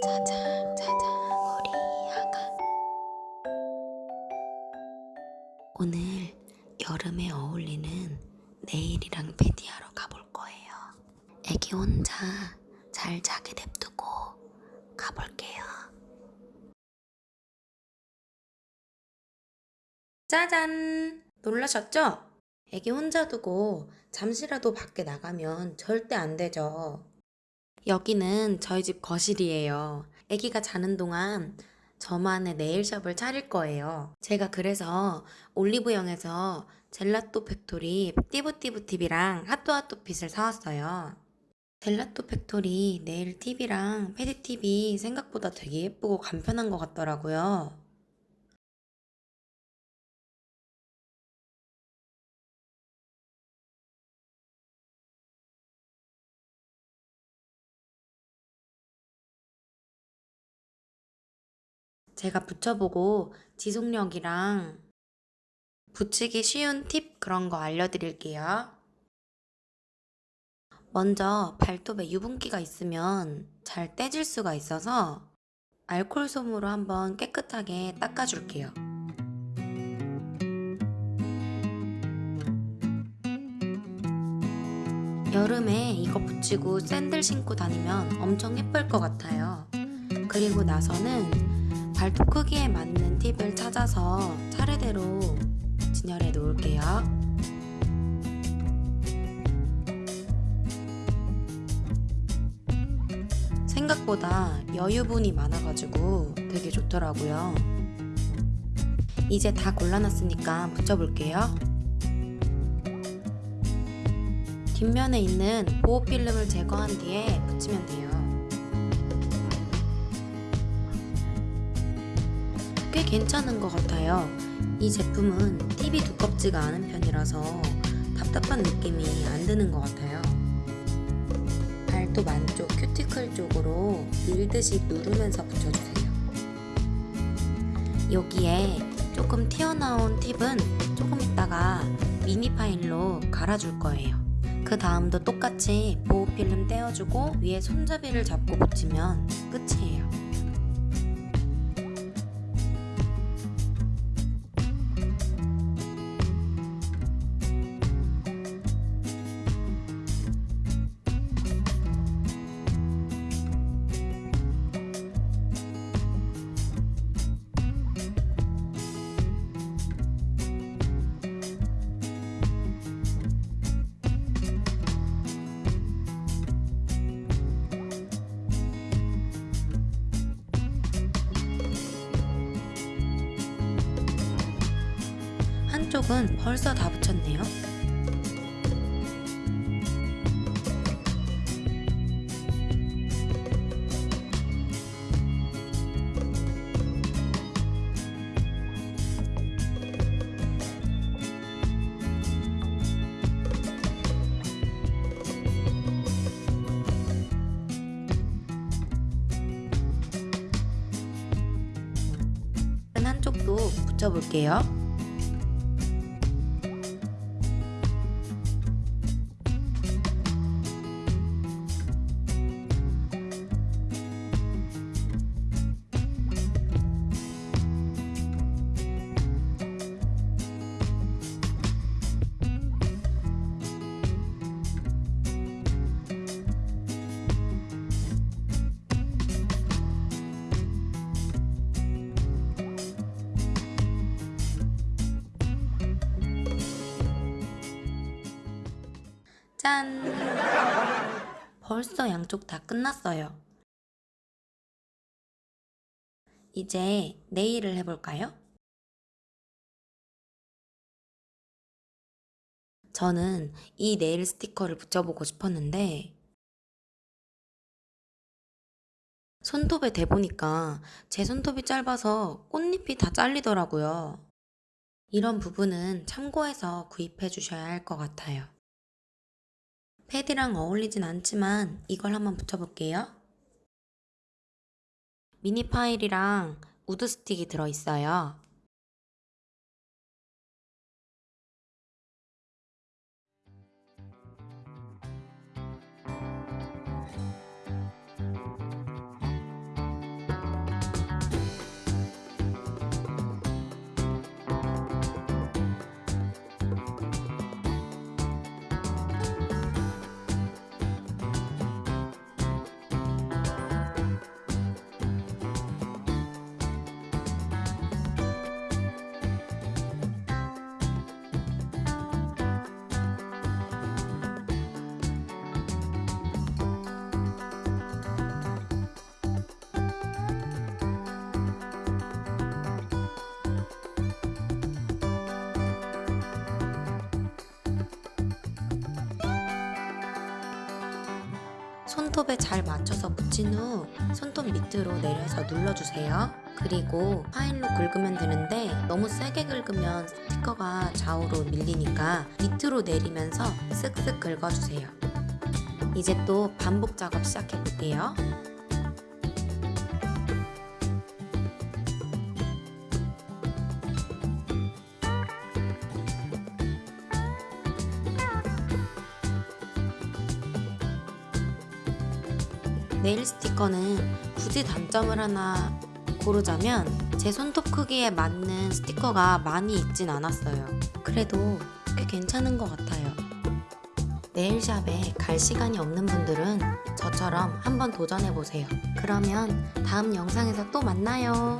짜장 짜장 우리 아가 오늘 여름에 어울리는 네일이랑 패디하러 가볼 거예요. 애기 혼자 잘 자게 냅두고 가볼게요. 짜잔! 놀라셨죠? 애기 혼자 두고 잠시라도 밖에 나가면 절대 안 되죠. 여기는 저희 집 거실이에요. 아기가 자는 동안 저만의 네일샵을 차릴 거예요. 제가 그래서 올리브영에서 젤라또 팩토리 띠부띠부 팁이랑 하또하또 핏을 사왔어요. 젤라또 팩토리 네일 팁이랑 pedi 팁이 생각보다 되게 예쁘고 간편한 것 같더라고요. 제가 붙여보고 지속력이랑 붙이기 쉬운 팁 그런 거 알려드릴게요. 먼저 발톱에 유분기가 있으면 잘 떼질 수가 있어서 알콜 솜으로 한번 깨끗하게 닦아줄게요. 여름에 이거 붙이고 샌들 신고 다니면 엄청 예쁠 것 같아요. 그리고 나서는 발톱 크기에 맞는 팁을 찾아서 차례대로 진열해 놓을게요. 생각보다 여유분이 많아가지고 되게 좋더라고요. 이제 다 골라놨으니까 붙여볼게요. 뒷면에 있는 보호 필름을 제거한 뒤에 붙이면 돼요. 꽤 괜찮은 것 같아요. 이 제품은 팁이 두껍지가 않은 편이라서 답답한 느낌이 안 드는 것 같아요. 발톱 안쪽 큐티클 쪽으로 밀듯이 누르면서 붙여주세요. 여기에 조금 튀어나온 팁은 조금 있다가 미니 파일로 갈아줄 거예요. 그 다음도 똑같이 보호 필름 떼어주고 위에 손잡이를 잡고 붙이면 끝이에요. 한쪽은 벌써 다 붙였네요. 한쪽도 붙여볼게요. 짠! 벌써 양쪽 다 끝났어요. 이제 네일을 해볼까요? 저는 이 네일 스티커를 붙여보고 싶었는데 손톱에 대보니까 제 손톱이 짧아서 꽃잎이 다 잘리더라고요. 이런 부분은 참고해서 구입해 주셔야 할 것 같아요. pedi랑 어울리진 않지만 이걸 한번 붙여볼게요. 미니 파일이랑 wood stick이 들어있어요. 손톱에 잘 맞춰서 붙인 후 손톱 밑으로 내려서 눌러주세요. 그리고 파일로 긁으면 되는데 너무 세게 긁으면 스티커가 좌우로 밀리니까 밑으로 내리면서 쓱쓱 긁어주세요. 이제 또 반복 작업 시작해 볼게요. 네일 스티커는 굳이 단점을 하나 고르자면 제 손톱 크기에 맞는 스티커가 많이 있진 않았어요. 그래도 꽤 괜찮은 것 같아요. 네일샵에 갈 시간이 없는 분들은 저처럼 한번 도전해보세요. 그러면 다음 영상에서 또 만나요.